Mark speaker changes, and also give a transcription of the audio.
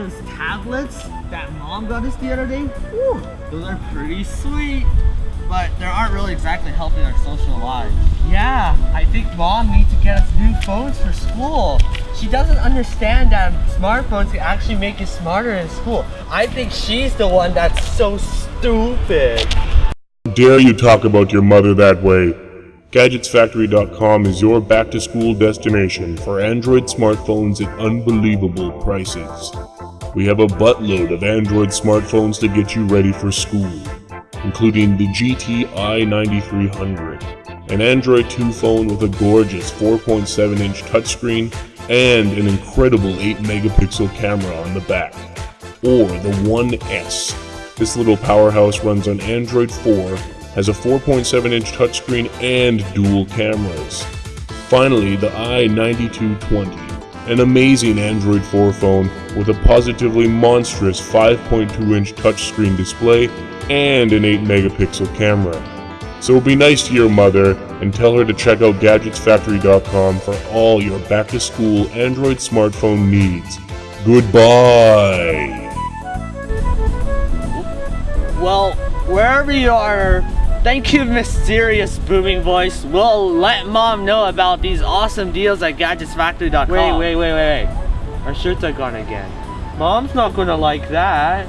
Speaker 1: those tablets that mom got us the other day? Whew, those are pretty sweet. But they aren't really exactly helping our social lives. Yeah, I think mom needs to get us new phones for school. She doesn't understand that smartphones can actually make you smarter in school. I think she's the one that's so stupid.
Speaker 2: How Dare you talk about your mother that way? GadgetsFactory.com is your back to school destination for Android smartphones at unbelievable prices. We have a buttload of Android smartphones to get you ready for school, including the GT i9300, an Android 2 phone with a gorgeous 4.7 inch touchscreen and an incredible 8 megapixel camera on the back, or the One S. This little powerhouse runs on Android 4 has a 4.7 inch touchscreen and dual cameras. Finally, the i9220, an amazing Android 4 phone with a positively monstrous 5.2 inch touchscreen display and an 8 megapixel camera. So be nice to your mother and tell her to check out GadgetsFactory.com for all your back to school Android smartphone needs. Goodbye!
Speaker 1: Well, wherever you are, thank you, mysterious booming voice. We'll let mom know about these awesome deals at GadgetsFactory.com. Wait, wait, wait, wait, wait. Our shirts are gone again. Mom's not gonna like that.